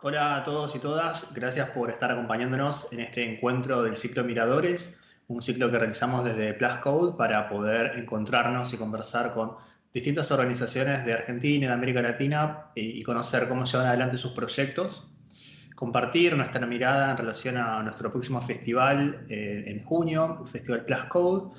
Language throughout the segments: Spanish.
Hola a todos y todas, gracias por estar acompañándonos en este encuentro del ciclo Miradores, un ciclo que realizamos desde Plus Code para poder encontrarnos y conversar con distintas organizaciones de Argentina y de América Latina y conocer cómo llevan adelante sus proyectos, compartir nuestra mirada en relación a nuestro próximo festival eh, en junio, el Festival Plus Code,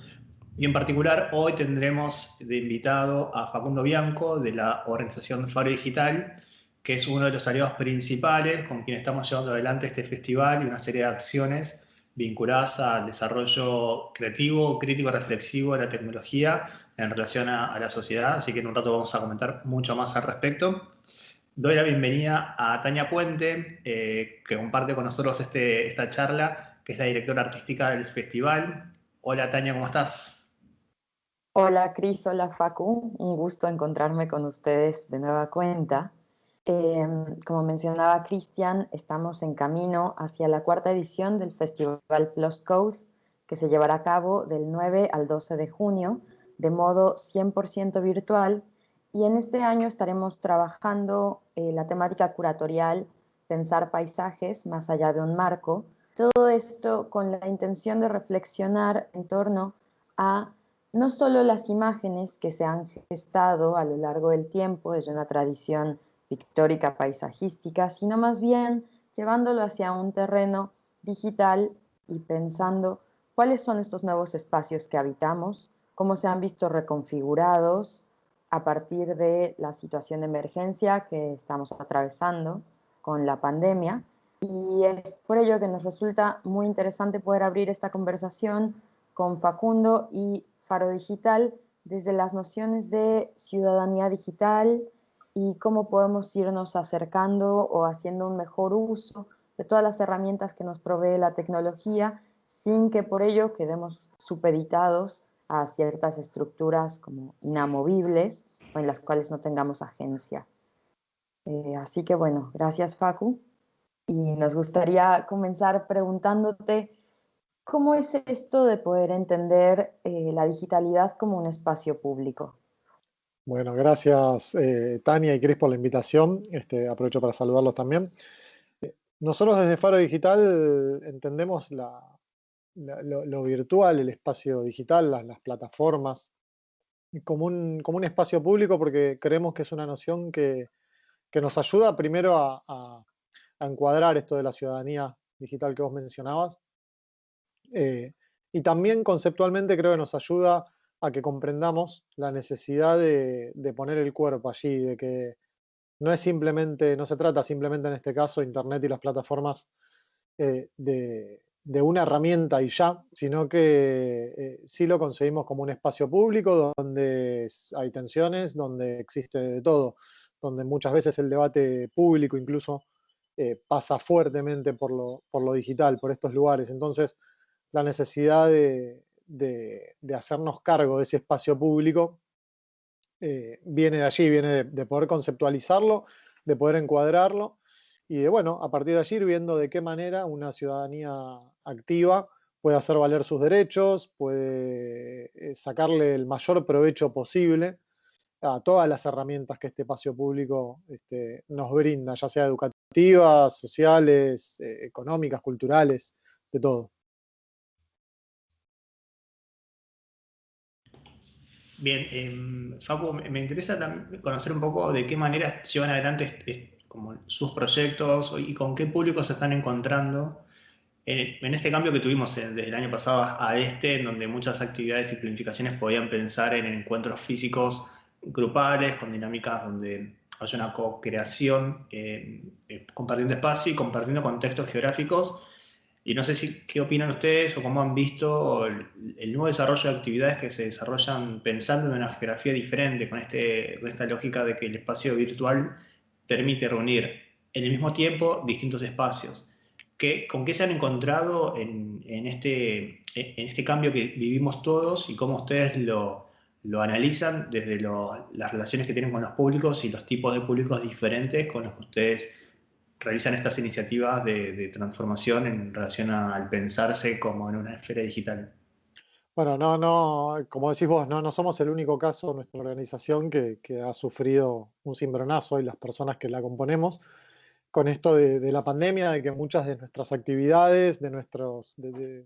y en particular hoy tendremos de invitado a Facundo Bianco de la organización Faro Digital, que es uno de los aliados principales con quien estamos llevando adelante este festival y una serie de acciones vinculadas al desarrollo creativo, crítico, reflexivo de la tecnología en relación a, la sociedad, así que en un rato vamos a comentar mucho más al respecto. Doy la bienvenida a Tania Puente, eh, que comparte con nosotros este, esta charla, que es la directora artística del festival. Hola Tania, ¿cómo estás? Hola Cris, hola Facu, un gusto encontrarme con ustedes de nueva cuenta. Em, como mencionaba Cristian, estamos en camino hacia la cuarta edición del Festival Plus Code, que se llevará a cabo del 9 al 12 de junio, de modo 100% virtual, y en este año estaremos trabajando eh, la temática curatorial Pensar paisajes más allá de un marco, todo esto con la intención de reflexionar en torno a no solo las imágenes que se han gestado a lo largo del tiempo desde una tradición pictórica paisajística, sino más bien llevándolo hacia un terreno digital y pensando cuáles son estos nuevos espacios que habitamos, cómo se han visto reconfigurados a partir de la situación de emergencia que estamos atravesando con la pandemia. Y es por ello que nos resulta muy interesante poder abrir esta conversación con Facundo y Faro Digital desde las nociones de ciudadanía digital, y cómo podemos irnos acercando o haciendo un mejor uso de todas las herramientas que nos provee la tecnología sin que por ello quedemos supeditados a ciertas estructuras como inamovibles o en las cuales no tengamos agencia. Eh, así que bueno, gracias Facu. Y nos gustaría comenzar preguntándote cómo es esto de poder entender eh, la digitalidad como un espacio público. Bueno, gracias eh, Tania y Cris por la invitación. Este, aprovecho para saludarlos también. Eh, nosotros desde Faro Digital entendemos lo, virtual, el espacio digital, las, plataformas, como un, como un, espacio público porque creemos que es una noción que, nos ayuda primero a, encuadrar esto de la ciudadanía digital que vos mencionabas. Eh, y también conceptualmente creo que nos ayuda a que comprendamos la necesidad de, poner el cuerpo allí, de que no es simplemente, no se trata simplemente en este caso Internet y las plataformas eh, de, una herramienta y ya, sino que eh, sí lo conseguimos como un espacio público donde hay tensiones, donde existe de todo, donde muchas veces el debate público incluso eh, pasa fuertemente por lo digital, por estos lugares. Entonces, la necesidad de, de, hacernos cargo de ese espacio público eh, viene de allí, viene de, poder conceptualizarlo, de poder encuadrarlo y de, bueno, a partir de allí ir viendo de qué manera una ciudadanía activa puede hacer valer sus derechos, puede eh, sacarle el mayor provecho posible a todas las herramientas que este espacio público este, nos brinda, ya sea educativas, sociales, eh, económicas, culturales, de todo. Bien, eh, Facu, me interesa conocer un poco de qué manera llevan adelante como sus proyectos y con qué público se están encontrando. En, este cambio que tuvimos desde el año pasado a este, en donde muchas actividades y planificaciones podían pensar en encuentros físicos grupales, con dinámicas donde haya una co-creación, eh, eh, compartiendo espacio y compartiendo contextos geográficos y no sé si qué opinan ustedes o cómo han visto el, nuevo desarrollo de actividades que se desarrollan pensando en una geografía diferente, con, este, con esta lógica de que el espacio virtual permite reunir en el mismo tiempo distintos espacios. ¿Qué, ¿Con qué se han encontrado en, en, este, en este cambio que vivimos todos y cómo ustedes lo, lo analizan desde las relaciones que tienen con los públicos y los tipos de públicos diferentes con los que ustedes realizan estas iniciativas de, transformación en relación al pensarse como en una esfera digital? Bueno, no, no, como decís vos, no, no somos el único caso, nuestra organización, que, ha sufrido un cimbronazo y las personas que la componemos. con esto de, la pandemia, de que muchas de nuestras actividades, de, nuestros, de,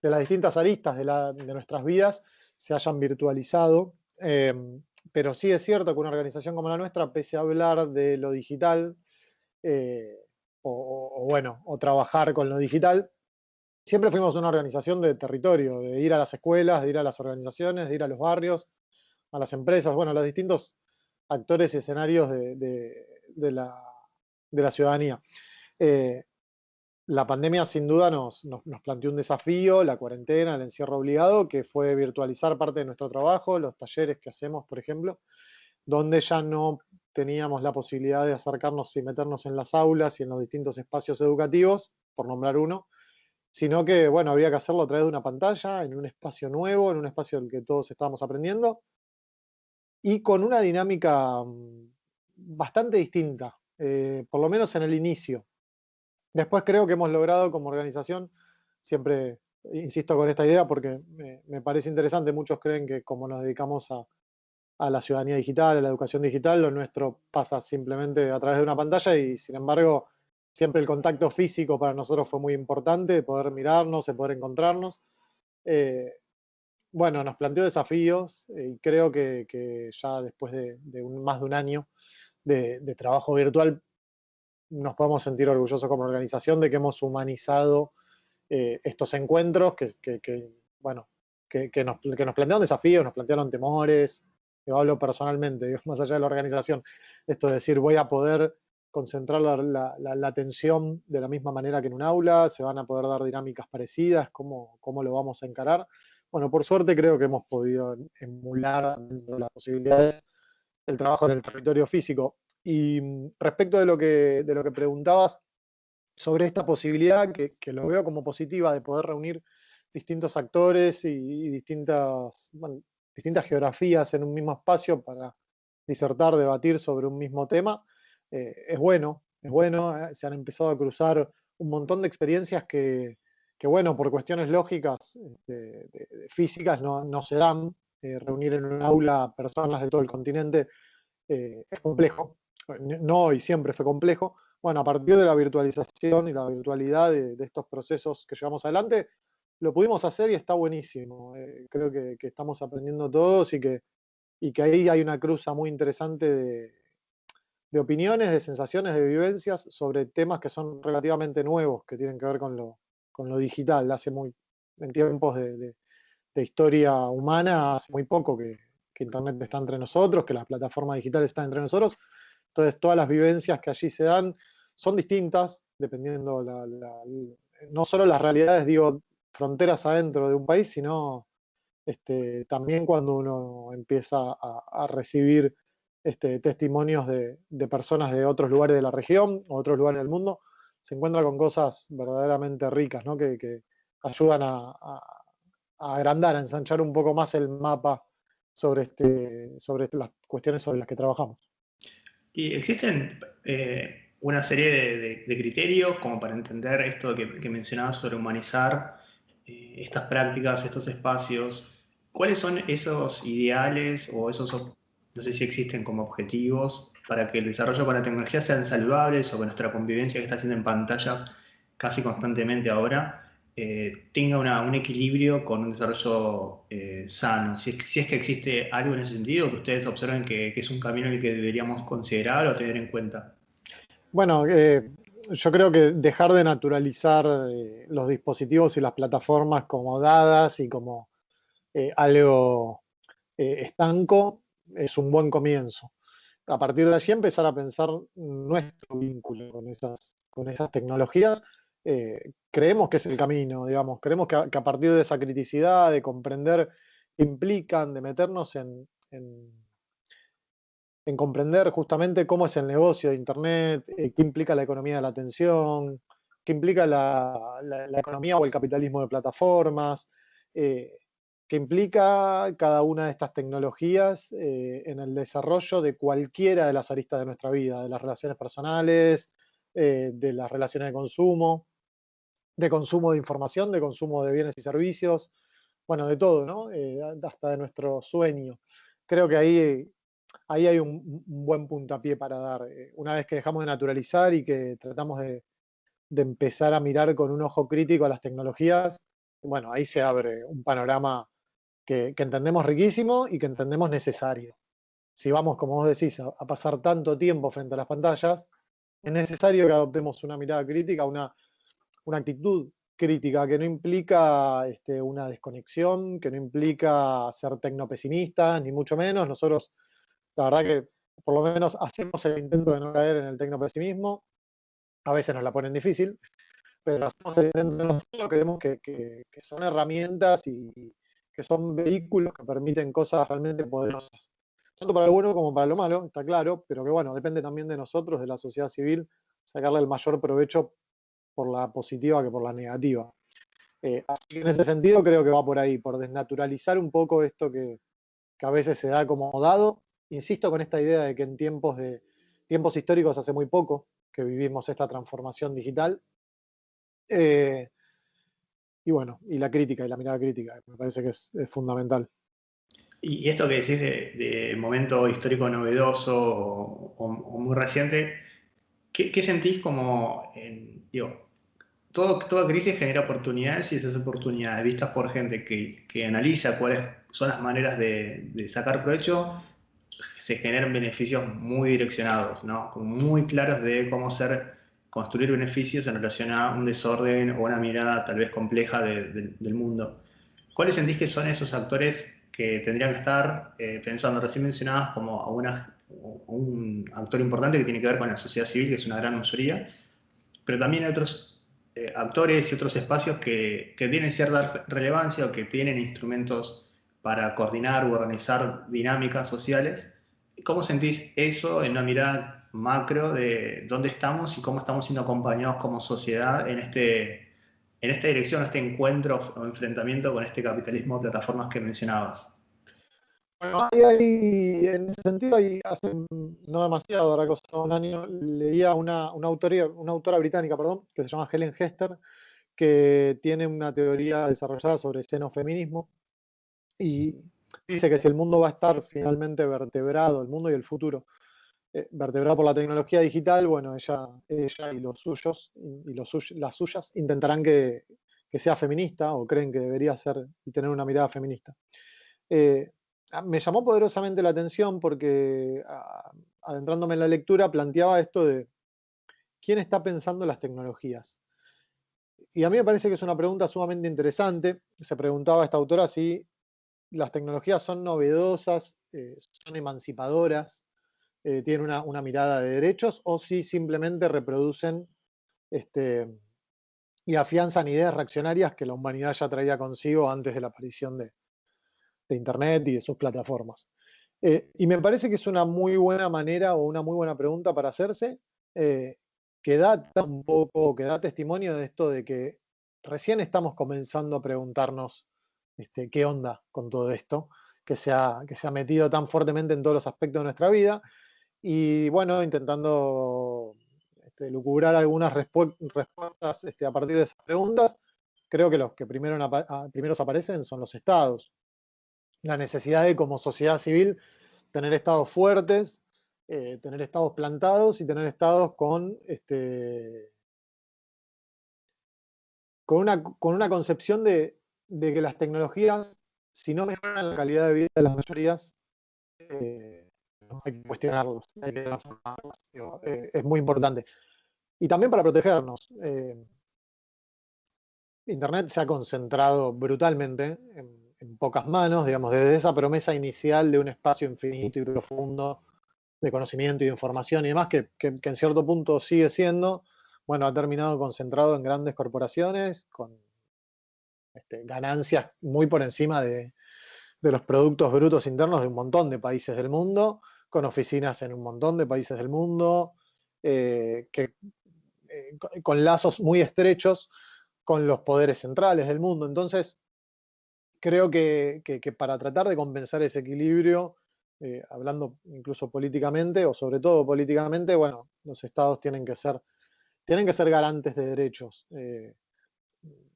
las distintas aristas de, nuestras vidas se hayan virtualizado. Em, pero sí es cierto que una organización como la nuestra, pese a hablar de lo digital, eh, o, bueno, o trabajar con lo digital, siempre fuimos una organización de territorio, de ir a las escuelas, de ir a las organizaciones, de ir a los barrios, a las empresas, bueno, a los distintos actores y escenarios de, la, ciudadanía. Eh, la pandemia sin duda nos, nos, planteó un desafío, la cuarentena, el encierro obligado, que fue virtualizar parte de nuestro trabajo, los talleres que hacemos, por ejemplo, donde ya no teníamos la posibilidad de acercarnos y meternos en las aulas y en los distintos espacios educativos, por nombrar uno, sino que, bueno, había que hacerlo a través de una pantalla, en un espacio nuevo, en un espacio en el que todos estábamos aprendiendo, y con una dinámica mm, bastante distinta, eh, por lo menos en el inicio. Después creo que hemos logrado como organización, siempre insisto con esta idea porque me parece interesante, muchos creen que como nos dedicamos a, a la ciudadanía digital, a la educación digital, lo nuestro pasa simplemente a través de una pantalla y sin embargo siempre el contacto físico para nosotros fue muy importante, poder mirarnos, poder encontrarnos. Eh, bueno, nos planteó desafíos eh, y creo que, ya después de, más de un año de, trabajo virtual nos podemos sentir orgullosos como organización de que hemos humanizado eh, estos encuentros que, bueno, que, nos, que nos plantearon desafíos, nos plantearon temores, yo hablo personalmente, más allá de la organización, esto es decir, voy a poder concentrar la, atención de la misma manera que en un aula, se van a poder dar dinámicas parecidas, cómo, cómo lo vamos a encarar. Bueno, por suerte creo que hemos podido emular dentro de las posibilidades el trabajo en el territorio físico. Y mm, respecto de lo que, de lo que preguntabas sobre esta posibilidad, que, lo veo como positiva, de poder reunir distintos actores y, distintas, distintas geografías en un mismo espacio para disertar, debatir sobre un mismo tema, eh, es bueno, es bueno, eh, se han empezado a cruzar un montón de experiencias que, bueno, por cuestiones lógicas, este, físicas, no, se dan. Eh, reunir en un aula personas de todo el continente es complejo, no y siempre fue complejo. Bueno, a partir de la virtualización y la virtualidad de estos procesos que llevamos adelante, lo pudimos hacer y está buenísimo. Eh, creo que, estamos aprendiendo todos y que, y que ahí hay una cruza muy interesante de, opiniones, de sensaciones, de vivencias sobre temas que son relativamente nuevos, que tienen que ver con lo, con lo digital. Hace muy, en tiempos de, historia humana, hace muy poco que, Internet está entre nosotros, que las plataformas digitales están entre nosotros. Entonces, todas las vivencias que allí se dan son distintas, dependiendo no solo las realidades, digo, fronteras adentro de un país, sino este, también cuando uno empieza a, recibir este, testimonios de, personas de otros lugares de la región o otros lugares del mundo, se encuentra con cosas verdaderamente ricas, ¿no? que, ayudan a, agrandar, a ensanchar un poco más el mapa sobre, este, sobre las cuestiones sobre las que trabajamos. ¿Y existen eh, una serie de, criterios como para entender esto que, que mencionabas sobre humanizar eh, estas prácticas, estos espacios, ¿cuáles son esos ideales o esos, no sé si existen como objetivos para que el desarrollo con la tecnología sean saludables o que nuestra convivencia que está haciendo en pantallas casi constantemente ahora eh, tenga un equilibrio con un desarrollo eh, sano? Si es, si es, que existe algo en ese sentido que ustedes observen que, que, es un camino en el que deberíamos considerar o tener en cuenta. Bueno, yo creo que dejar de naturalizar eh, los dispositivos y las plataformas como dadas y como eh, algo eh, estanco es un buen comienzo. A partir de allí empezar a pensar nuestro vínculo con esas, tecnologías. creemos que es el camino, digamos, creemos que a, partir de esa criticidad, de comprender qué implican, de meternos en comprender justamente cómo es el negocio de Internet, eh, qué implica la economía de la atención, qué implica la, economía o el capitalismo de plataformas, eh, qué implica cada una de estas tecnologías eh, en el desarrollo de cualquiera de las aristas de nuestra vida, de las relaciones personales, de las relaciones de consumo, de consumo de información, de consumo de bienes y servicios, bueno, de todo, ¿no? hasta de nuestro sueño. Creo que ahí ahí hay un, buen puntapié para dar. Eh, una vez que dejamos de naturalizar y que tratamos de, empezar a mirar con un ojo crítico a las tecnologías, bueno, ahí se abre un panorama que, entendemos riquísimo y que entendemos necesario. Si vamos, como vos decís, a, pasar tanto tiempo frente a las pantallas, es necesario que adoptemos una mirada crítica, una, una actitud crítica que no implica este, una desconexión, que no implica ser tecnopesimistas, ni mucho menos. Nosotros, la verdad que por lo menos hacemos el intento de no caer en el tecnopesimismo. A veces nos la ponen difícil, pero hacemos el intento de no creemos que, que, son herramientas y que son vehículos que permiten cosas realmente poderosas. Tanto para lo bueno como para lo malo, está claro, pero que bueno, depende también de nosotros, de la sociedad civil, sacarle el mayor provecho por la positiva que por la negativa. Eh, así que en ese sentido creo que va por ahí, por desnaturalizar un poco esto que, a veces se da como dado. Insisto con esta idea de que en tiempos, de, tiempos históricos hace muy poco que vivimos esta transformación digital. Eh, y bueno, y la crítica y la mirada crítica, me parece que es, fundamental. Y esto que decís de, momento histórico novedoso o, muy reciente, ¿qué, sentís como, digo, toda crisis genera oportunidades y esas oportunidades vistas por gente que, analiza cuáles son las maneras de, sacar provecho, se generan beneficios muy direccionados, ¿no? muy claros de cómo ser, construir beneficios en relación a un desorden o una mirada tal vez compleja del mundo. ¿Cuáles sentís que son esos actores que tendrían que estar eh, pensando, recién mencionadas, como a un actor importante que tiene que ver con la sociedad civil, que es una gran mayoría, pero también hay otros eh, actores y otros espacios que, que, tienen cierta relevancia o que tienen instrumentos para coordinar u organizar dinámicas sociales. ¿Cómo sentís eso en una mirada macro de dónde estamos y cómo estamos siendo acompañados como sociedad en, este, en esta dirección, este encuentro o enfrentamiento con este capitalismo de plataformas que mencionabas? Bueno, ahí, en ese sentido, ahí hace no demasiado, ahora un año, leía una, una, autoría, una autora británica, perdón, que se llama Helen Hester, que tiene una teoría desarrollada sobre xenofeminismo y dice que si el mundo va a estar finalmente vertebrado, el mundo y el futuro, eh, vertebrado por la tecnología digital, bueno, ella, ella y los suyos y los, las suyas intentarán que, que, sea feminista o creen que debería ser y tener una mirada feminista. Eh, me llamó poderosamente la atención porque adentrándome en la lectura planteaba esto de quién está pensando las tecnologías. Y a mí me parece que es una pregunta sumamente interesante. Se preguntaba esta autora si las tecnologías son novedosas, eh, son emancipadoras, eh, tienen una, mirada de derechos o si simplemente reproducen este, y afianzan ideas reaccionarias que la humanidad ya traía consigo antes de la aparición de, Internet y de sus plataformas. Eh, y me parece que es una muy buena manera o una muy buena pregunta para hacerse, que da un poco, que da testimonio de esto de que recién estamos comenzando a preguntarnos este, qué onda con todo esto, que se, ha, que se ha metido tan fuertemente en todos los aspectos de nuestra vida, y bueno, intentando este, lucubrar algunas respuestas este, a partir de esas preguntas, creo que los que primero, aparecen son los estados, la necesidad de, como sociedad civil, tener estados fuertes, eh, tener estados plantados y tener estados con, este, con, una, con una concepción de, que las tecnologías, si no mejoran la calidad de vida de las mayorías, eh, hay que cuestionarlas, hay que eh, es muy importante. Y también para protegernos. Internet se ha concentrado brutalmente en pocas manos, digamos, desde esa promesa inicial de un espacio infinito y profundo de conocimiento y de información y demás, que, en cierto punto sigue siendo, bueno, ha terminado concentrado en grandes corporaciones, con este, ganancias muy por encima de, los productos brutos internos de un montón de países del mundo, con oficinas en un montón de países del mundo, eh, que, eh, con lazos muy estrechos con los poderes centrales del mundo. Entonces, creo que, para tratar de compensar ese equilibrio, eh, hablando incluso políticamente, o sobre todo políticamente, bueno, los estados tienen que ser, tienen que ser garantes de derechos.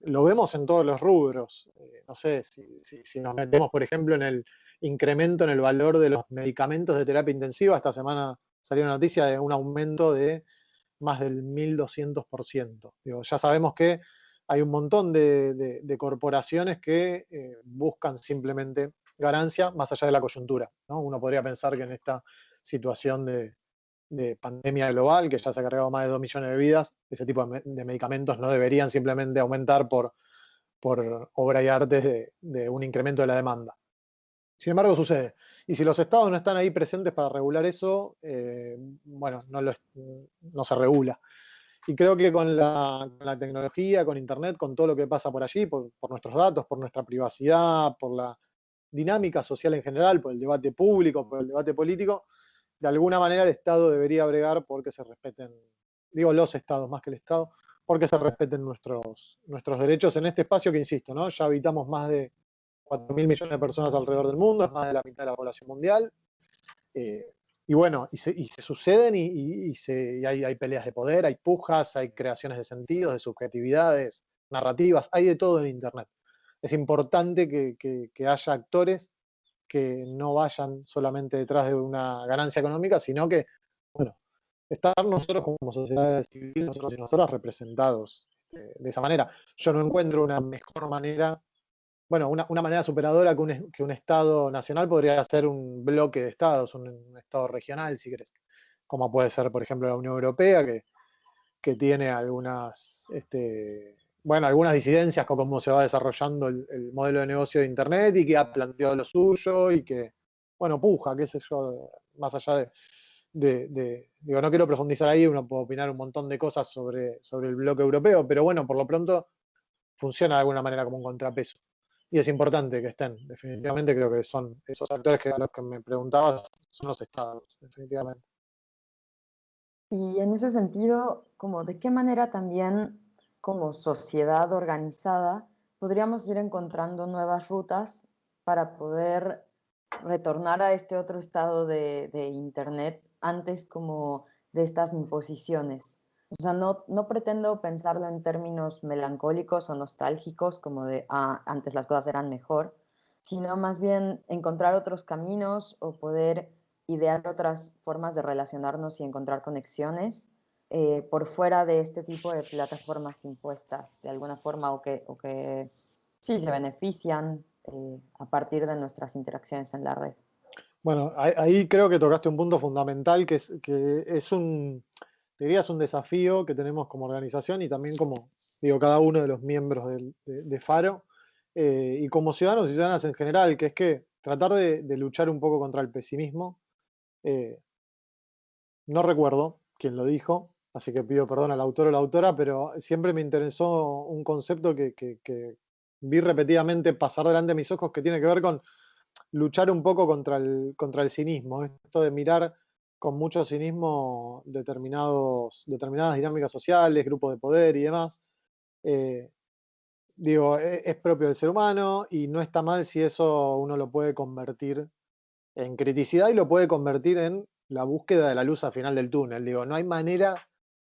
Lo vemos en todos los rubros. Eh, no sé, si, nos metemos, por ejemplo, en el incremento en el valor de los medicamentos de terapia intensiva. Esta semana salió una noticia de un aumento de más del 1200%. Digo, ya sabemos que hay un montón de, corporaciones que eh, buscan simplemente ganancia más allá de la coyuntura. Uno podría pensar que en esta situación de, pandemia global, que ya se ha cargado más de 2 millones de vidas, ese tipo de, medicamentos no deberían simplemente aumentar por, por obra y arte de, un incremento de la demanda. Sin embargo, sucede. Y si los estados no están ahí presentes para regular eso, eh, bueno, no, no se regula. Y creo que con la, tecnología, con Internet, con todo lo que pasa por allí, por, nuestros datos, por nuestra privacidad, por la dinámica social en general, por el debate público, por el debate político, de alguna manera el Estado debería bregar porque se respeten, digo los Estados más que el Estado, porque se respeten nuestros, nuestros derechos en este espacio que, insisto, ¿no? ya habitamos más de 4.000 millones de personas alrededor del mundo, es más de la mitad de la población mundial. Eh, y bueno, y se, suceden y, hay, peleas de poder, hay pujas, hay creaciones de sentidos, de subjetividades, narrativas, hay de todo en Internet. Es importante que, haya actores que no vayan solamente detrás de una ganancia económica, sino que, bueno, estar nosotros como sociedad civil, nosotros y nosotras representados eh, de esa manera. Yo no encuentro una mejor manera bueno, una, manera superadora que un, Estado nacional podría ser un bloque de Estados, un, Estado regional, si querés, como puede ser, por ejemplo, la Unión Europea, que, que tiene algunas, este, bueno, algunas disidencias con cómo se va desarrollando el, modelo de negocio de Internet y que ha planteado lo suyo y que, bueno, puja, qué sé yo, más allá de, de, digo, no quiero profundizar ahí, uno puede opinar un montón de cosas sobre, sobre el bloque europeo, pero bueno, por lo pronto funciona de alguna manera como un contrapeso y es importante que estén. Definitivamente creo que son esos actores que a los que me preguntabas, son los estados, definitivamente. Y en ese sentido, como de qué manera también como sociedad organizada podríamos ir encontrando nuevas rutas para poder retornar a este otro estado de, Internet antes como de estas imposiciones. O sea, no, no pretendo pensarlo en términos melancólicos o nostálgicos, como de, ah, antes las cosas eran mejor, sino más bien encontrar otros caminos o poder idear otras formas de relacionarnos y encontrar conexiones eh, por fuera de este tipo de plataformas impuestas de alguna forma o que, o que sí se benefician eh, a partir de nuestras interacciones en la red. Bueno, ahí creo que tocaste un punto fundamental que es, que es un, diría es un desafío que tenemos como organización y también como, digo, cada uno de los miembros de, Faro eh, y como ciudadanos y ciudadanas en general, que es que tratar de, luchar un poco contra el pesimismo. No recuerdo quién lo dijo, así que pido perdón al autor o la autora, pero siempre me interesó un concepto que, vi repetidamente pasar delante de mis ojos que tiene que ver con luchar un poco contra el, contra el cinismo, esto de mirar con mucho cinismo determinados, determinadas dinámicas sociales, grupos de poder y demás. Eh, digo, e, es, propio del ser humano y no está mal si eso uno lo puede convertir en criticidad y lo puede convertir en la búsqueda de la luz al final del túnel. Digo, no hay manera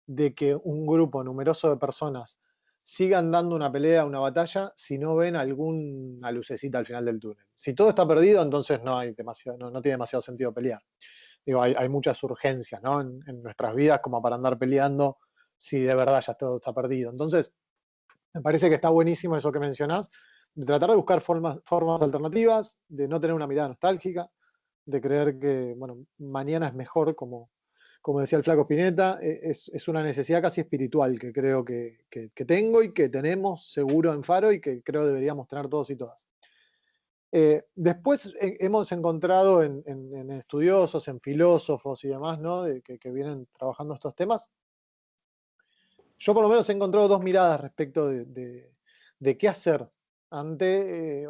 de que un grupo numeroso de personas sigan dando una pelea, una batalla, si no ven alguna lucecita al final del túnel. Si todo está perdido, entonces no, hay demasiado, no tiene demasiado sentido pelear digo, hay, muchas urgencias en, nuestras vidas como para andar peleando si de verdad ya todo está perdido. Entonces, me parece que está buenísimo eso que mencionás, de tratar de buscar formas, formas alternativas, de no tener una mirada nostálgica, de creer que, bueno, mañana es mejor, como, como decía el flaco Spinetta, e, es, una necesidad casi espiritual que creo que, que, tengo y que tenemos seguro en Faro y que creo deberíamos tener todos y todas. Eh, después eh, hemos encontrado en, estudiosos, en filósofos y demás, ¿no? que, vienen trabajando estos temas. Yo por lo menos he encontrado dos miradas respecto de, qué hacer ante, eh,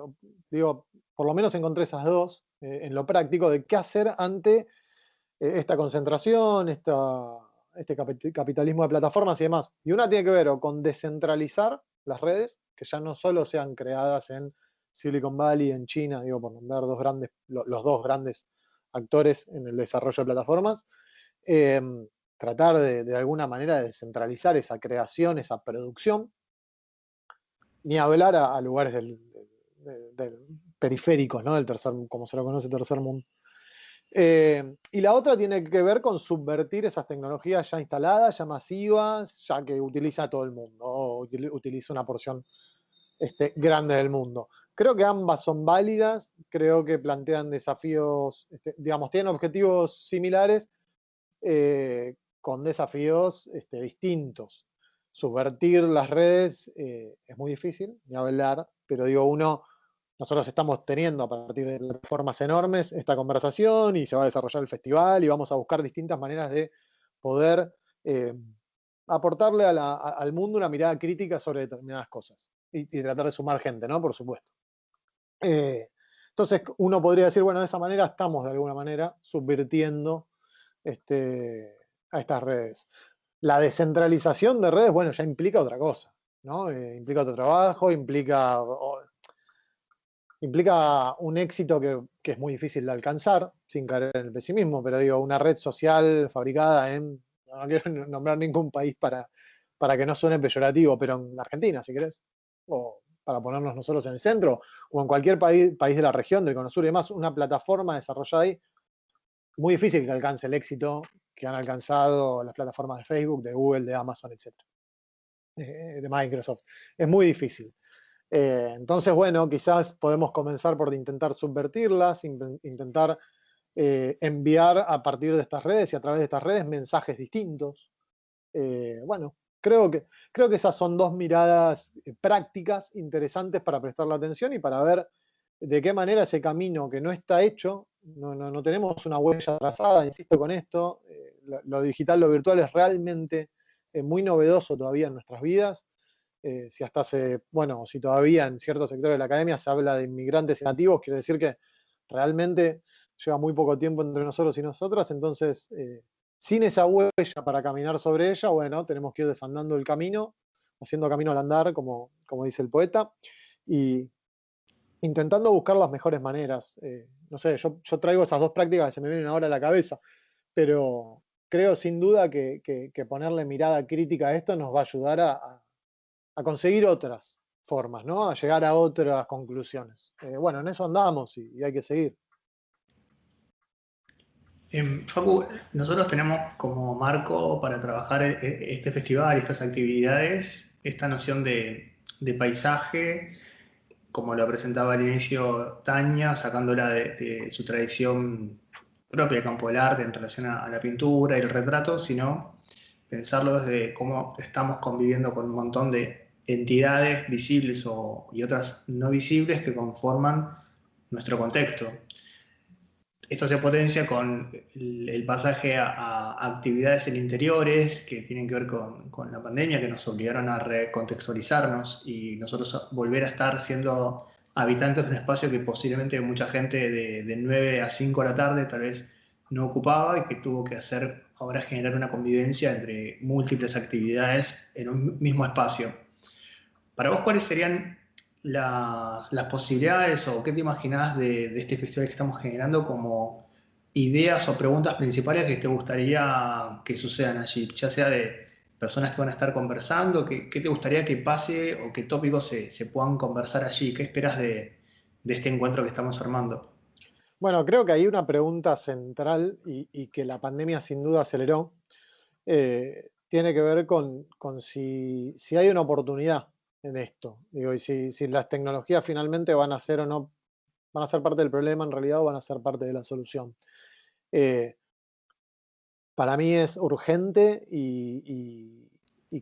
digo, por lo menos encontré esas dos en lo práctico, de qué hacer ante esta concentración, este capitalismo de plataformas y demás. Y una tiene que ver con descentralizar las redes, que ya no solo sean creadas en Silicon Valley, en China, digo, por nombrar dos grandes, los dos grandes actores en el desarrollo de plataformas, em, tratar de, alguna manera de descentralizar esa creación, esa producción, ni hablar a, lugares del, periféricos, ¿no? Del tercer, como se lo conoce tercer mundo. Eh, y la otra tiene que ver con subvertir esas tecnologías ya instaladas, ya masivas, ya que utiliza todo el mundo, o utiliza una porción este, grande del mundo. Creo que ambas son válidas, creo que plantean desafíos, este, digamos, tienen objetivos similares eh, con desafíos este, distintos. Subvertir las redes eh, es muy difícil, ni hablar, pero digo, uno nosotros estamos teniendo a partir de plataformas enormes esta conversación y se va a desarrollar el festival y vamos a buscar distintas maneras de poder eh, aportarle al mundo una mirada crítica sobre determinadas cosas y, tratar de sumar gente, ¿no? Por supuesto. Eh, entonces uno podría decir, bueno, de esa manera estamos de alguna manera subvirtiendo este, a estas redes. La descentralización de redes, bueno, ya implica otra cosa, ¿no? Eh, implica otro trabajo, implica implica un éxito que, es muy difícil de alcanzar, sin caer en el pesimismo, pero digo, una red social fabricada en, no quiero nombrar ningún país para, para que no suene peyorativo, pero en Argentina, si querés, o para ponernos nosotros en el centro, o en cualquier país, país de la región, del Cono Sur y demás, una plataforma desarrollada ahí, muy difícil que alcance el éxito que han alcanzado las plataformas de Facebook, de Google, de Amazon, etc. Eh, de Microsoft. Es muy difícil. Eh, entonces, bueno, quizás podemos comenzar por intentar subvertirlas, intentar eh, enviar a partir de estas redes y a través de estas redes mensajes distintos. Eh, bueno, creo que, creo que esas son dos miradas prácticas interesantes para prestar la atención y para ver de qué manera ese camino que no está hecho, no, no, tenemos una huella trazada, insisto con esto, lo, digital, lo virtual es realmente muy novedoso todavía en nuestras vidas eh, si hasta hace, bueno, si todavía en ciertos sectores de la academia se habla de inmigrantes nativos, quiere decir que realmente lleva muy poco tiempo entre nosotros y nosotras, entonces, eh, sin esa huella para caminar sobre ella, bueno, tenemos que ir desandando el camino, haciendo camino al andar, como, como dice el poeta, y intentando buscar las mejores maneras. Eh, no sé, yo, traigo esas dos prácticas que se me vienen ahora a la cabeza, pero creo sin duda que, ponerle mirada crítica a esto nos va a ayudar a conseguir otras formas, ¿no? A llegar a otras conclusiones. Eh, bueno, en eso andamos y, hay que seguir. Eh, Facu, nosotros tenemos como marco para trabajar e, e, este festival y estas actividades esta noción de, paisaje, como lo presentaba al inicio Tania, sacándola de, su tradición propia campo del arte en relación a, la pintura y el retrato, sino pensarlo desde cómo estamos conviviendo con un montón de entidades visibles y otras no visibles que conforman nuestro contexto. Esto se potencia con el, pasaje a, actividades en interiores que tienen que ver con, la pandemia, que nos obligaron a recontextualizarnos y nosotros volver a estar siendo habitantes de un espacio que posiblemente mucha gente de, de 9 a 5 de la tarde tal vez no ocupaba y que tuvo que hacer ahora generar una convivencia entre múltiples actividades en un mismo espacio. Para vos, ¿cuáles serían las posibilidades o qué te imaginás de, este festival que estamos generando como ideas o preguntas principales que te gustaría que sucedan allí? Ya sea de personas que van a estar conversando, ¿qué, te gustaría que pase o qué tópicos se, puedan conversar allí? ¿Qué esperas de, este encuentro que estamos armando? Bueno, creo que hay una pregunta central y, que la pandemia sin duda aceleró. Eh, tiene que ver con, si, si, hay una oportunidad en esto. Digo, y si, las tecnologías finalmente van a ser o no, van a ser parte del problema en realidad o van a ser parte de la solución. Eh, para mí es urgente y,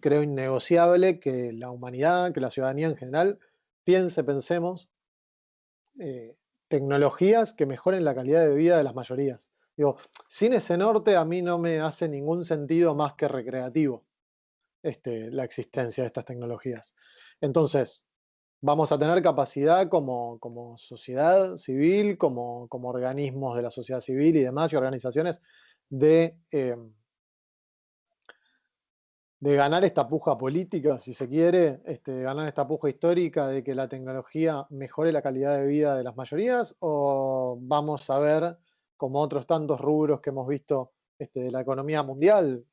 creo innegociable que la humanidad, que la ciudadanía en general, piense, pensemos, eh, tecnologías que mejoren la calidad de vida de las mayorías. Digo, sin ese norte a mí no me hace ningún sentido más que recreativo este, la existencia de estas tecnologías. Entonces, vamos a tener capacidad como, sociedad civil, como, organismos de la sociedad civil y demás, y organizaciones, de, em, de ganar esta puja política, si se quiere, este, de ganar esta puja histórica de que la tecnología mejore la calidad de vida de las mayorías, o vamos a ver, como otros tantos rubros que hemos visto este, de la economía mundial,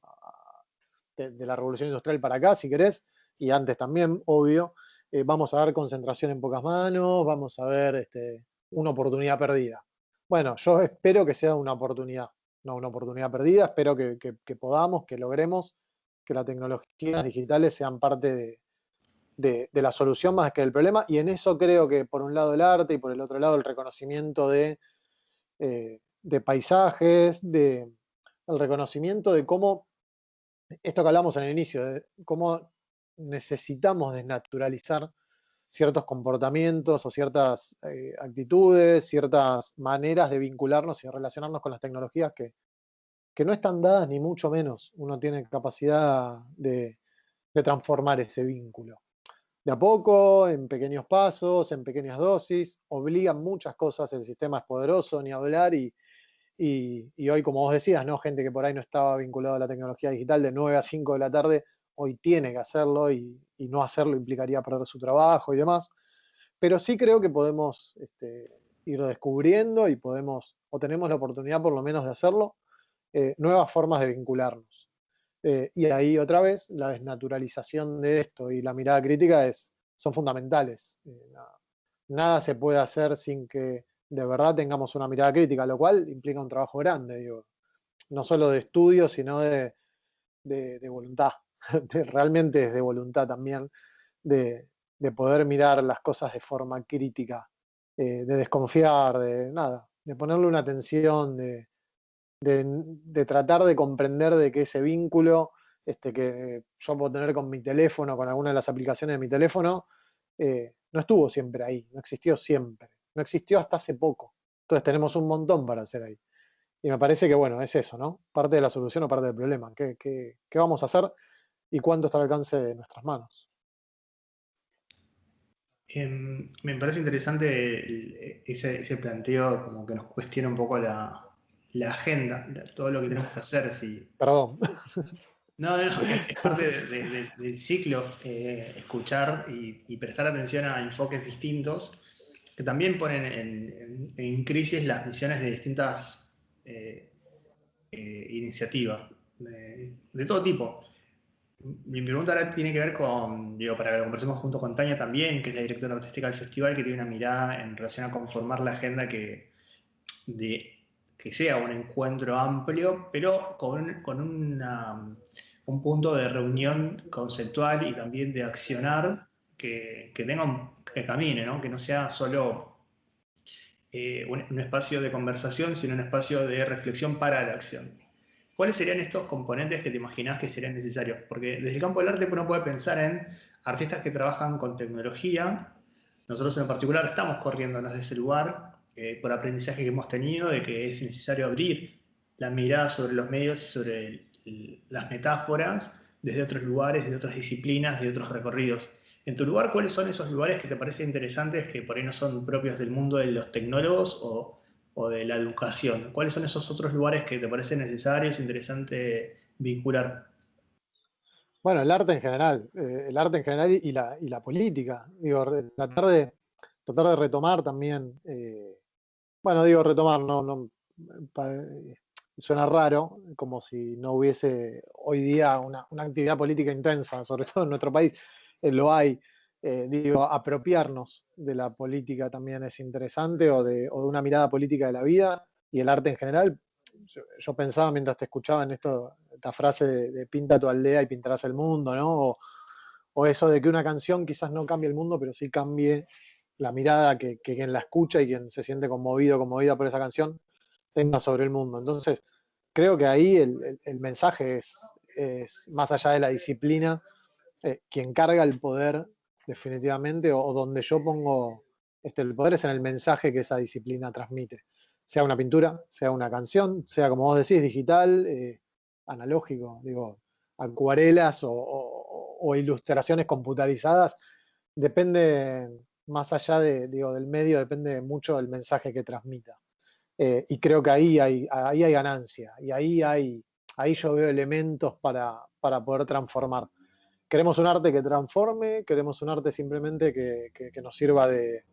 de la revolución industrial para acá, si querés, y antes también, obvio, eh, vamos a ver concentración en pocas manos, vamos a ver este, una oportunidad perdida. Bueno, yo espero que sea una oportunidad, no una oportunidad perdida, espero que, podamos, que logremos que las tecnologías digitales sean parte de, la solución más que del problema, y en eso creo que por un lado el arte y por el otro lado el reconocimiento de, eh, paisajes, de, el reconocimiento de cómo, esto que hablamos en el inicio, de cómo necesitamos desnaturalizar ciertos comportamientos o ciertas eh, actitudes, ciertas maneras de vincularnos y de relacionarnos con las tecnologías que, que, no están dadas ni mucho menos. Uno tiene capacidad de, transformar ese vínculo. De a poco, en pequeños pasos, en pequeñas dosis, obligan muchas cosas, el sistema es poderoso, ni hablar, y, y, hoy, como vos decías, ¿no? gente que por ahí no estaba vinculada a la tecnología digital de 9 a 5 de la tarde, hoy tiene que hacerlo y, no hacerlo implicaría perder su trabajo y demás. Pero sí creo que podemos este, ir descubriendo y podemos, o tenemos la oportunidad por lo menos de hacerlo, eh, nuevas formas de vincularnos. Eh, y ahí otra vez, la desnaturalización de esto y la mirada crítica es, son fundamentales. Eh, nada, se puede hacer sin que de verdad tengamos una mirada crítica, lo cual implica un trabajo grande, digo, no solo de estudio, sino de, voluntad, realmente es de voluntad también, de, poder mirar las cosas de forma crítica, eh, de desconfiar, de nada, de ponerle una atención, de, tratar de comprender de que ese vínculo este, que yo puedo tener con mi teléfono, con alguna de las aplicaciones de mi teléfono, eh, no estuvo siempre ahí, no existió siempre no existió hasta hace poco. Entonces tenemos un montón para hacer ahí. Y me parece que, bueno, es eso, ¿no? Parte de la solución o parte del problema. ¿Qué, qué, vamos a hacer y cuánto está al alcance de nuestras manos? Em, me parece interesante ese, planteo como que nos cuestiona un poco la, agenda, todo lo que tenemos que hacer. Si... Perdón. No, no, no, es parte del ciclo eh, escuchar y, prestar atención a enfoques distintos que también ponen en, crisis las misiones de distintas eh, eh, iniciativas, de, todo tipo. Mi pregunta ahora tiene que ver con, digo, para que lo conversemos junto con Tania también, que es la directora artística del festival, que tiene una mirada en relación a conformar la agenda que, de, que sea un encuentro amplio, pero con, con un punto de reunión conceptual y también de accionar que, que tenga que camine, ¿no? que no sea solo eh, un, espacio de conversación, sino un espacio de reflexión para la acción. ¿Cuáles serían estos componentes que te imaginas que serían necesarios? Porque desde el campo del arte uno puede pensar en artistas que trabajan con tecnología. Nosotros en particular estamos corriéndonos de ese lugar eh, por aprendizaje que hemos tenido de que es necesario abrir la mirada sobre los medios sobre las metáforas desde otros lugares, de otras disciplinas, de otros recorridos. En tu lugar, ¿cuáles son esos lugares que te parecen interesantes que por ahí no son propios del mundo de los tecnólogos o, de la educación? ¿Cuáles son esos otros lugares que te parecen necesarios, interesante vincular? Bueno, el arte en general, eh, el arte en general y la, y la, política. Digo, tratar de, tratar de retomar también, eh, bueno, digo retomar, no, no suena raro, como si no hubiese hoy día una, una actividad política intensa, sobre todo en nuestro país eh, lo hay. Eh, digo, apropiarnos de la política también es interesante o de, una mirada política de la vida y el arte en general. Yo, pensaba mientras te escuchaba en esto, esta frase de, pinta tu aldea y pintarás el mundo, ¿no? O, eso de que una canción quizás no cambie el mundo, pero sí cambie la mirada que, quien la escucha y quien se siente conmovido, conmovida por esa canción, tenga sobre el mundo. Entonces, creo que ahí el, mensaje es, es, más allá de la disciplina, eh, quien carga el poder definitivamente, o, donde yo pongo este, el poder es en el mensaje que esa disciplina transmite. Sea una pintura, sea una canción, sea como vos decís, digital, eh, analógico, digo, acuarelas o, ilustraciones computarizadas, depende, más allá de, digo, del medio, depende mucho del mensaje que transmita. Eh, y creo que ahí hay, ahí hay ganancia, y ahí, hay, ahí yo veo elementos para, para poder transformar queremos un arte que transforme, queremos un arte simplemente que, nos sirva de,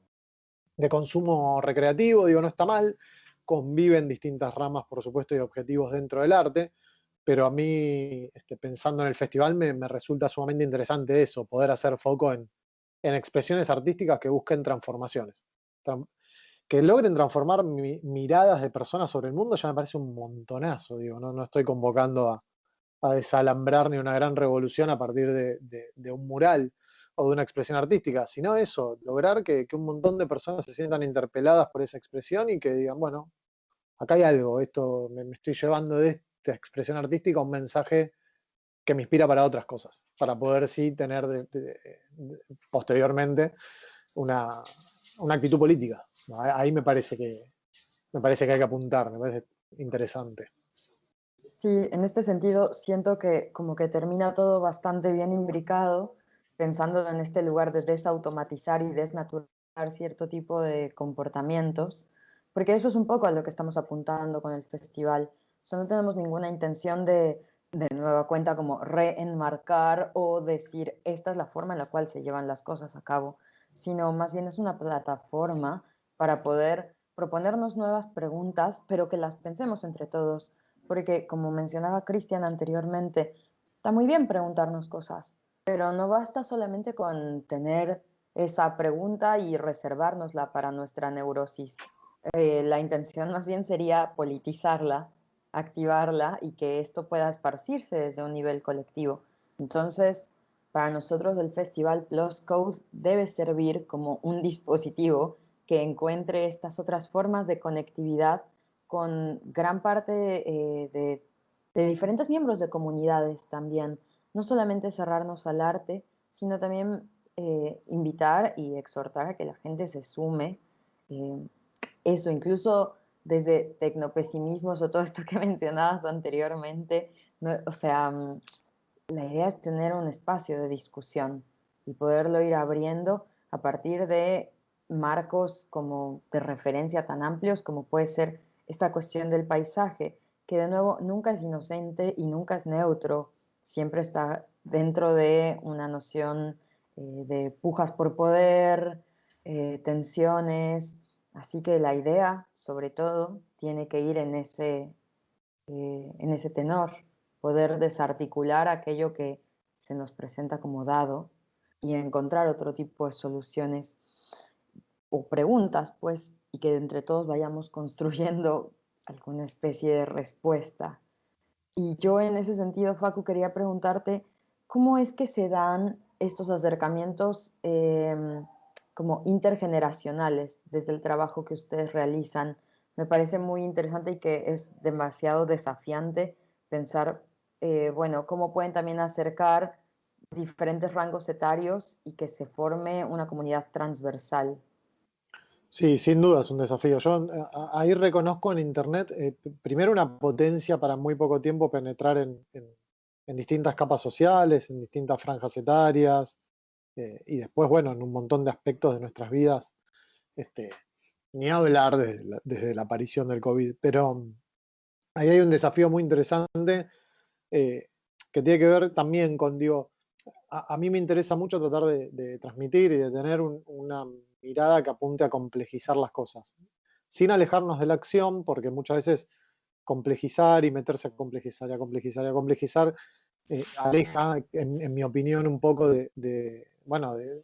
consumo recreativo, digo, no está mal, conviven distintas ramas, por supuesto, y objetivos dentro del arte, pero a mí, este, pensando en el festival, me, resulta sumamente interesante eso, poder hacer foco en, expresiones artísticas que busquen transformaciones. que logren transformar miradas de personas sobre el mundo ya me parece un montonazo, digo, no, no estoy convocando a, desalambrar ni una gran revolución a partir de, un mural o de una expresión artística, sino eso, lograr que, un montón de personas se sientan interpeladas por esa expresión y que digan, bueno, acá hay algo, esto me, estoy llevando de esta expresión artística un mensaje que me inspira para otras cosas, para poder sí tener posteriormente una, una actitud política. Ahí me parece que me parece que hay que apuntar, me parece interesante. Sí, en este sentido siento que como que termina todo bastante bien imbricado, pensando en este lugar de desautomatizar y desnaturar cierto tipo de comportamientos, porque eso es un poco a lo que estamos apuntando con el festival. O no tenemos ninguna intención de, de nueva cuenta, como reenmarcar o decir esta es la forma en la cual se llevan las cosas a cabo, sino más bien es una plataforma para poder proponernos nuevas preguntas, pero que las pensemos entre todos, porque como mencionaba Cristian anteriormente, está muy bien preguntarnos cosas, pero no basta solamente con tener esa pregunta y reservárnosla para nuestra neurosis. Eh, la intención más bien sería politizarla, activarla y que esto pueda esparcirse desde un nivel colectivo. Entonces, para nosotros el Festival Plus Code debe servir como un dispositivo que encuentre estas otras formas de conectividad con gran parte eh, de, diferentes miembros de comunidades también. No solamente cerrarnos al arte, sino también eh, invitar y exhortar a que la gente se sume. Eh, eso, incluso desde tecnopesimismos o todo esto que mencionabas anteriormente, o sea, mm, la idea es tener un espacio de discusión y poderlo ir abriendo a partir de marcos como de referencia tan amplios como puede ser esta cuestión del paisaje, que de nuevo nunca es inocente y nunca es neutro, siempre está dentro de una noción eh, de pujas por poder, eh, tensiones, así que la idea, sobre todo, tiene que ir en ese, eh, en ese tenor, poder desarticular aquello que se nos presenta como dado y encontrar otro tipo de soluciones o preguntas, pues, y que entre todos vayamos construyendo alguna especie de respuesta. Y yo en ese sentido, Facu, quería preguntarte, ¿cómo es que se dan estos acercamientos em, como intergeneracionales desde el trabajo que ustedes realizan? Me parece muy interesante y que es demasiado desafiante pensar, eh, bueno, cómo pueden también acercar diferentes rangos etarios y que se forme una comunidad transversal. Sí, sin duda es un desafío. Yo eh, ahí reconozco en Internet, eh, primero una potencia para muy poco tiempo penetrar en, distintas capas sociales, en distintas franjas etarias, eh, y después, bueno, en un montón de aspectos de nuestras vidas, este, ni hablar desde la, aparición del COVID, pero mm, ahí hay un desafío muy interesante que tiene que ver también con, digo, a, mí me interesa mucho tratar de, transmitir y de tener una mirada que apunte a complejizar las cosas, sin alejarnos de la acción, porque muchas veces complejizar y meterse a complejizar y a complejizar y a complejizar eh, aleja, en, mi opinión, un poco de, bueno, de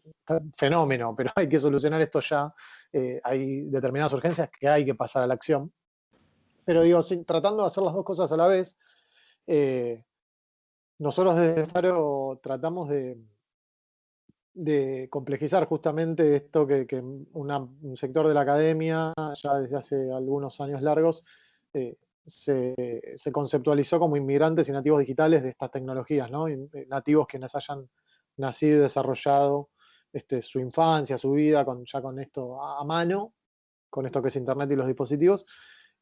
fenómeno, pero hay que solucionar esto ya, eh, hay determinadas urgencias que hay que pasar a la acción. Pero digo, tratando de hacer las dos cosas a la vez, eh, nosotros desde Faro tratamos de, de complejizar justamente esto que, un sector de la academia, ya desde hace algunos años largos, eh, se, conceptualizó como inmigrantes y nativos digitales de estas tecnologías, ¿no? Eh, nativos quienes hayan nacido y desarrollado este, su infancia, su vida, con, ya con esto a mano, con esto que es Internet y los dispositivos,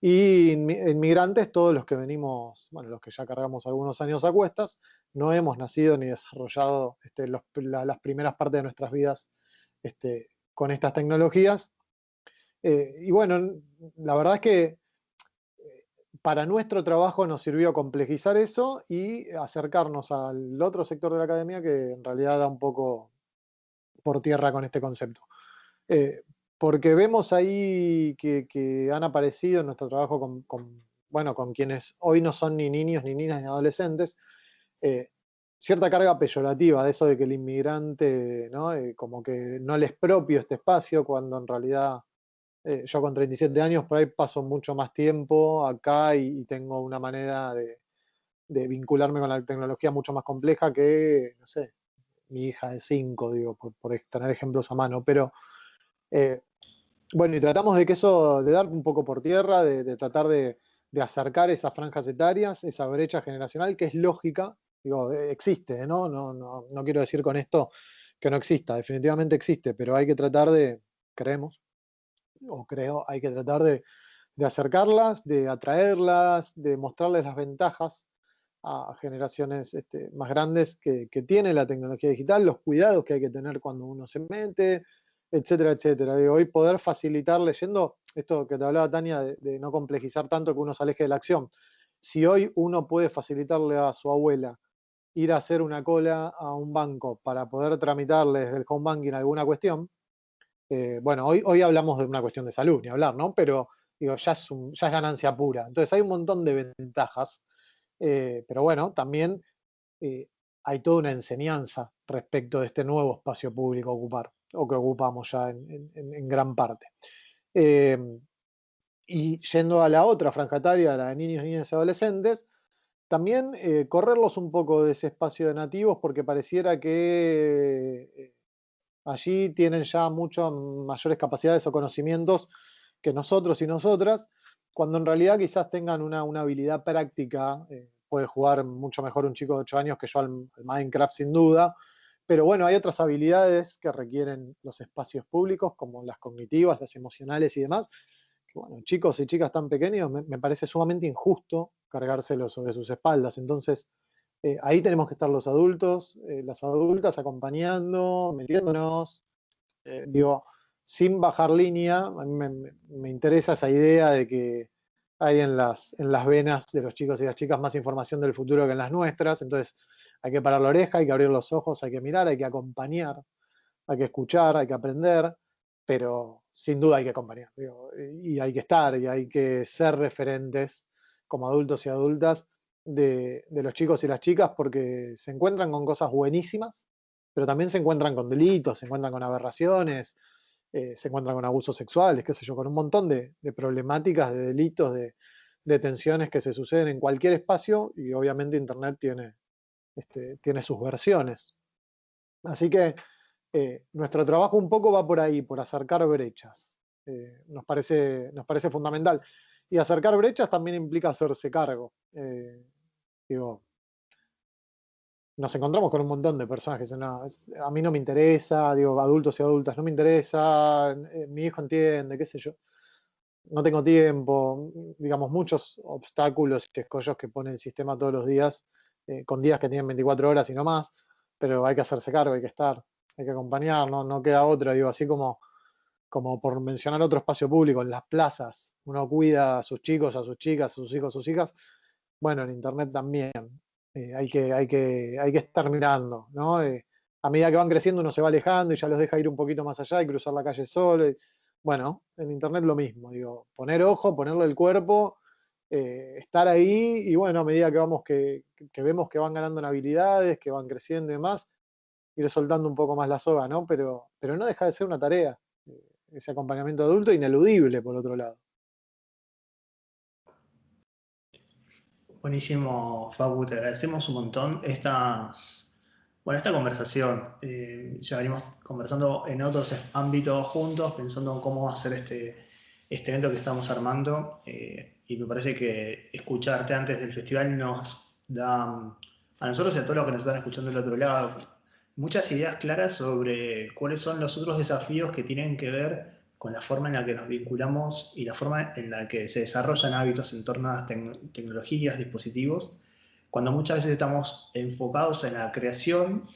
y inmigrantes, todos los que venimos, bueno, los que ya cargamos algunos años a cuestas, no hemos nacido ni desarrollado este, las primeras partes de nuestras vidas este, con estas tecnologías. Eh, y bueno, la verdad es que eh, para nuestro trabajo nos sirvió complejizar eso y acercarnos al otro sector de la academia que en realidad da un poco por tierra con este concepto. Eh, porque vemos ahí que, han aparecido en nuestro trabajo con, bueno, con quienes hoy no son ni niños, ni niñas, ni adolescentes, eh, cierta carga peyorativa de eso de que el inmigrante, ¿no? Eh, como que no les propio este espacio, cuando en realidad eh, yo con 37 años por ahí paso mucho más tiempo acá y, tengo una manera de, vincularme con la tecnología mucho más compleja que, no sé, mi hija de 5, digo, por, tener ejemplos a mano. Pero, bueno, y tratamos de que eso, de dar un poco por tierra, de, tratar de, acercar esas franjas etarias, esa brecha generacional que es lógica, digo, eh, existe, ¿no? No, no, no quiero decir con esto que no exista, definitivamente existe, pero hay que tratar de, creemos, o creo, hay que tratar de, acercarlas, de atraerlas, de mostrarles las ventajas a generaciones este, más grandes que, tiene la tecnología digital, los cuidados que hay que tener cuando uno se mete, etcétera, etcétera. Hoy poder facilitar leyendo, esto que te hablaba Tania, de, no complejizar tanto que uno se aleje de la acción. Si hoy uno puede facilitarle a su abuela ir a hacer una cola a un banco para poder tramitarle desde el home banking alguna cuestión, eh, bueno, hoy, hoy hablamos de una cuestión de salud, ni hablar, ¿no? Pero digo, ya es, ya es ganancia pura. Entonces hay un montón de ventajas, eh, pero bueno, también eh, hay toda una enseñanza respecto de este nuevo espacio público a ocupar, o que ocupamos ya en, gran parte. y yendo a la otra franja etaria, la de niños, niñas y adolescentes, también correrlos un poco de ese espacio de nativos porque pareciera que allí tienen ya muchas mayores capacidades o conocimientos que nosotros y nosotras, cuando en realidad quizás tengan una, habilidad práctica, eh, puede jugar mucho mejor un chico de 8 años que yo al, Minecraft sin duda, pero bueno, hay otras habilidades que requieren los espacios públicos, como las cognitivas, las emocionales y demás, que bueno, chicos y chicas tan pequeños me, me parece sumamente injusto cargárselos sobre sus espaldas, entonces eh, ahí tenemos que estar los adultos, eh, las adultas acompañando, metiéndonos, eh, digo, sin bajar línea, a mí me, interesa esa idea de que hay en las, en las venas de los chicos y las chicas más información del futuro que en las nuestras, entonces hay que parar la oreja, hay que abrir los ojos, hay que mirar, hay que acompañar, hay que escuchar, hay que aprender, pero sin duda hay que acompañar, y hay que estar, y hay que ser referentes como adultos y adultas de, los chicos y las chicas porque se encuentran con cosas buenísimas, pero también se encuentran con delitos, se encuentran con aberraciones, eh, se encuentran con abusos sexuales, qué sé yo, con un montón de, problemáticas, de delitos, de, tensiones que se suceden en cualquier espacio y obviamente Internet tiene, este, tiene sus versiones. Así que eh, nuestro trabajo un poco va por ahí, por acercar brechas. Eh, nos, parece, nos parece fundamental. Y acercar brechas también implica hacerse cargo. Digo, nos encontramos con un montón de dicen, no, a mí no me interesa, digo, adultos y adultas, no me interesa, eh, mi hijo entiende, qué sé yo. No tengo tiempo, digamos, muchos obstáculos y escollos que pone el sistema todos los días, eh, con días que tienen 24 horas y no más, pero hay que hacerse cargo, hay que estar, hay que acompañar, no, no queda otra, digo, así como, como por mencionar otro espacio público, en las plazas, uno cuida a sus chicos, a sus chicas, a sus hijos, a sus hijas, bueno, en Internet también. Eh, hay, que, hay, que, hay que estar mirando, ¿no? Eh, a medida que van creciendo uno se va alejando y ya los deja ir un poquito más allá y cruzar la calle solo. bueno, en Internet lo mismo, digo, poner ojo, ponerle el cuerpo, eh, estar ahí y bueno, a medida que, vamos que, vemos que van ganando en habilidades, que van creciendo y demás, ir soltando un poco más la soga, ¿no? Pero, pero no deja de ser una tarea, ese acompañamiento adulto ineludible por otro lado. Buenísimo, Fabu, te agradecemos un montón bueno, esta conversación. Eh, ya venimos conversando en otros ámbitos juntos, pensando en cómo va a ser este, este evento que estamos armando. Eh, y me parece que escucharte antes del festival nos da, a nosotros y a todos los que nos están escuchando del otro lado, muchas ideas claras sobre cuáles son los otros desafíos que tienen que ver con la forma en la que nos vinculamos y la forma en la que se desarrollan hábitos en torno a las tecnologías, dispositivos, cuando muchas veces estamos enfocados en la creación,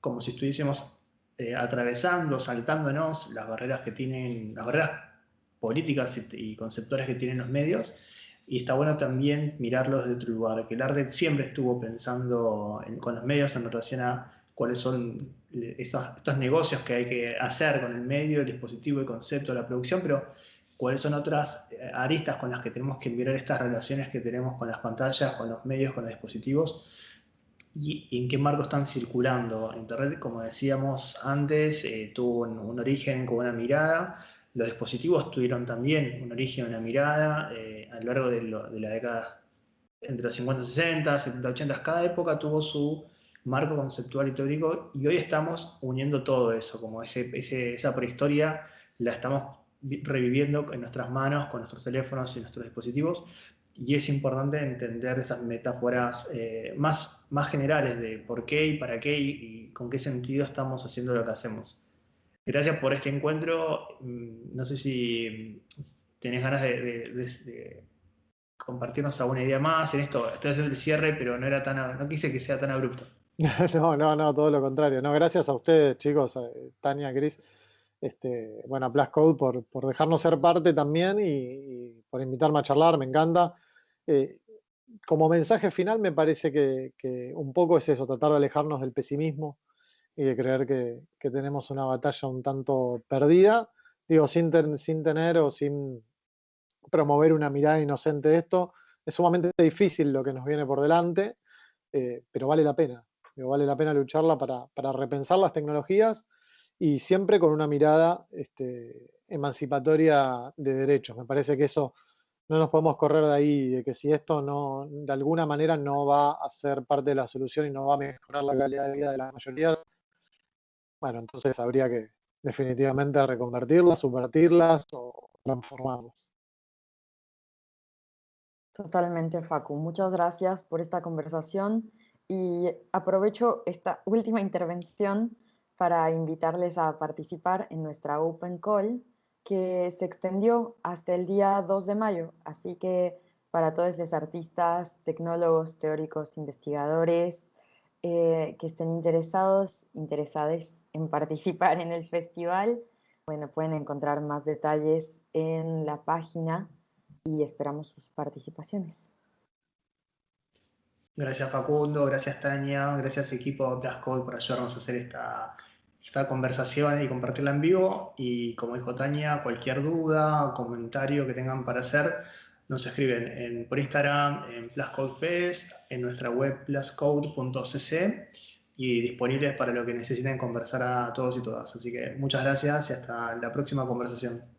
como si estuviésemos eh, atravesando, saltándonos las barreras que tienen, las barreras políticas y, conceptuales que tienen los medios, y está bueno también mirarlos de otro lugar, que el arte siempre estuvo pensando con los medios en relación a cuáles son estos, negocios que hay que hacer con el medio, el dispositivo, el concepto, la producción, pero cuáles son otras eh, aristas con las que tenemos que mirar estas relaciones que tenemos con las pantallas, con los medios, con los dispositivos, y, en qué marco están circulando. Internet, como decíamos antes, eh, tuvo un, origen con una mirada, Los dispositivos tuvieron también un origen, una mirada eh, a lo largo de, la década entre los 50 y 60, 70 80, cada época tuvo su marco conceptual y teórico y hoy estamos uniendo todo eso, como ese, esa prehistoria la estamos reviviendo en nuestras manos, con nuestros teléfonos y nuestros dispositivos y es importante entender esas metáforas eh, más generales de por qué y para qué y, con qué sentido estamos haciendo lo que hacemos. Gracias por este encuentro. Mm, no sé si tenés ganas de, compartirnos alguna idea más en esto. Esto es el cierre, pero no, era tan, no quise que sea tan abrupto. No, no, no, todo lo contrario. No, gracias a ustedes, chicos, Tania, Cris, este, bueno, a Code por, por, dejarnos ser parte también y, por invitarme a charlar, me encanta. Eh, como mensaje final me parece que, un poco es eso, tratar de alejarnos del pesimismo y de creer que, tenemos una batalla un tanto perdida, digo, sin, sin tener o sin promover una mirada inocente de esto. Es sumamente difícil lo que nos viene por delante, eh, pero vale la pena. vale la pena lucharla para, para repensar las tecnologías y siempre con una mirada este, emancipatoria de derechos. Me parece que eso no nos podemos correr de ahí, de que si esto no, de alguna manera no va a ser parte de la solución y no va a mejorar la calidad de vida de la mayoría, bueno, entonces habría que definitivamente reconvertirlas, subvertirlas o transformarlas. Totalmente, Facu. Muchas gracias por esta conversación y aprovecho esta última intervención para invitarles a participar en nuestra Open Call que se extendió hasta el día 2 de mayo. Así que para todos los artistas, tecnólogos, teóricos, investigadores eh, que estén interesados, interesadas en participar en el festival, bueno, pueden encontrar más detalles en la página y esperamos sus participaciones. Gracias Facundo, gracias Tania, gracias equipo Plascode por ayudarnos a hacer esta esta conversación y compartirla en vivo. Y como dijo Tania, cualquier duda o comentario que tengan para hacer, nos escriben en, por Instagram, en PlusCodeFest, en nuestra web pluscode.cc y disponibles para lo que necesiten conversar a todos y todas. Así que muchas gracias y hasta la próxima conversación.